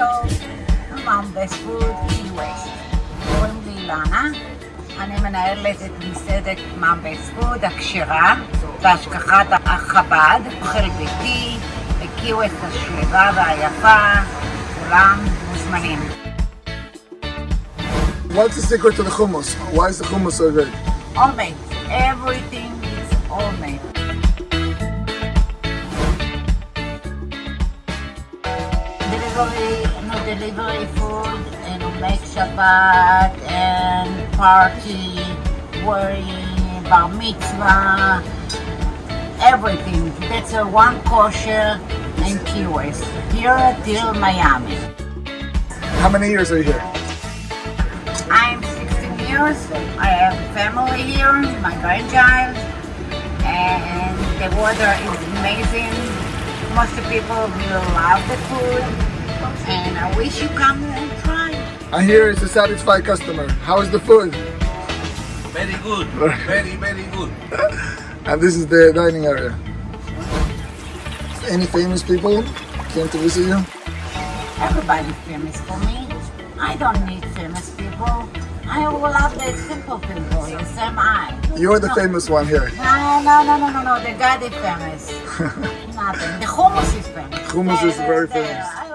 Mom Best Food Key West. קוראים לי אילנה, אני מנהלת את מסעדת Mom Best Food הכשרה והשגחת החב"ד, אוכל ביתי, קי השלווה והיפה, כולם מוזמנים. What's the secret to the hummus? Why is the hummus so good? Always, everything Delivery, no delivery food, and make Shabbat and party, wedding, bar mitzvah, everything. That's a one kosher in Key West, here till Miami. How many years are you here? I'm 16 years. I have family here, my grandchild, and the water is amazing. Most people will love the food, and I wish you come and try. I hear it's a satisfied customer. How is the food? Very good. Very, very good. And this is the dining area. Any famous people came to visit you? Everybody famous for me. I don't need famous people. I will love the simple people. Yes, am I. You're the No. famous one here. No, no, no, no, no, no. The God is famous. Nothing. The hummus is famous. Hummus is The- very the- famous. I